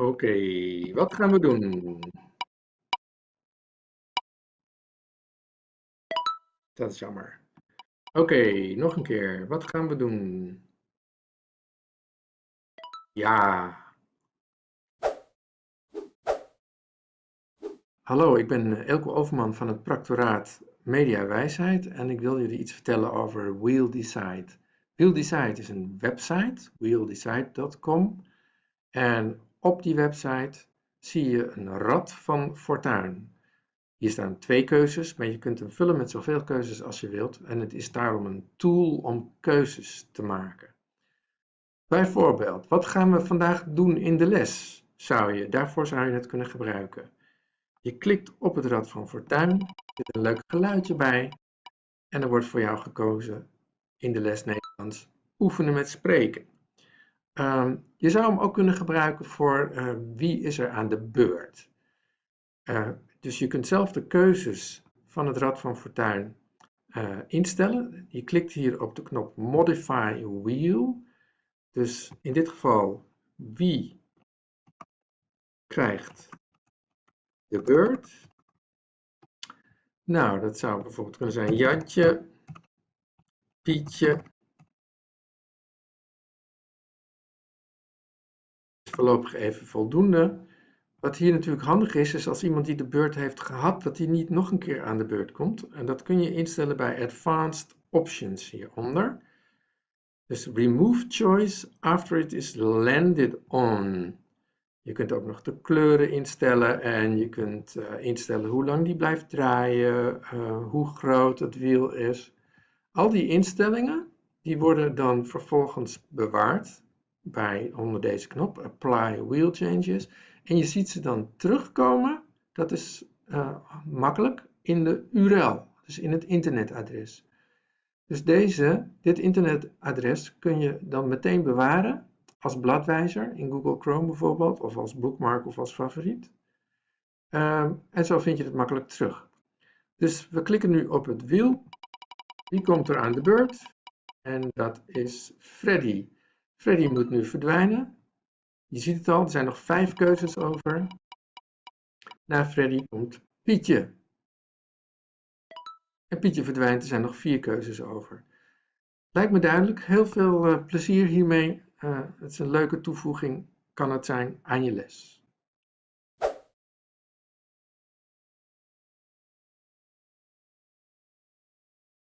Oké, wat gaan we doen? Dat is jammer. Oké, nog een keer. Wat gaan we doen? Ja. Hallo, ik ben Elko Overman van het Practoraat Media Wijsheid en ik wil jullie iets vertellen over Wheel Decide. Wheel Decide is een website, wheeldecide.com. En op die website zie je een rad van fortuin. Hier staan twee keuzes, maar je kunt hem vullen met zoveel keuzes als je wilt. En het is daarom een tool om keuzes te maken. Bijvoorbeeld, wat gaan we vandaag doen in de les? Zou je, daarvoor zou je het kunnen gebruiken. Je klikt op het rad van fortuin, er zit een leuk geluidje bij en er wordt voor jou gekozen in de les Nederlands oefenen met spreken. Ehm, je zou hem ook kunnen gebruiken voor uh, wie is er aan de beurt. Uh, dus je kunt zelf de keuzes van het Rad van Fortuin uh, instellen. Je klikt hier op de knop Modify Wheel. Dus in dit geval wie krijgt de beurt. Nou, dat zou bijvoorbeeld kunnen zijn Jantje, Pietje, voorlopig even voldoende. Wat hier natuurlijk handig is, is als iemand die de beurt heeft gehad, dat hij niet nog een keer aan de beurt komt. En dat kun je instellen bij Advanced Options hieronder. Dus remove choice after it is landed on. Je kunt ook nog de kleuren instellen en je kunt uh, instellen hoe lang die blijft draaien, uh, hoe groot het wiel is. Al die instellingen die worden dan vervolgens bewaard bij onder deze knop, Apply Wheel Changes. En je ziet ze dan terugkomen, dat is uh, makkelijk, in de URL, dus in het internetadres. Dus deze, dit internetadres kun je dan meteen bewaren als bladwijzer in Google Chrome bijvoorbeeld, of als bookmark of als favoriet. Uh, en zo vind je het makkelijk terug. Dus we klikken nu op het wiel. Wie komt er aan de beurt? En dat is Freddy. Freddy moet nu verdwijnen. Je ziet het al, er zijn nog vijf keuzes over. Na Freddy komt Pietje. En Pietje verdwijnt, er zijn nog vier keuzes over. Lijkt me duidelijk, heel veel uh, plezier hiermee. Uh, het is een leuke toevoeging, kan het zijn, aan je les.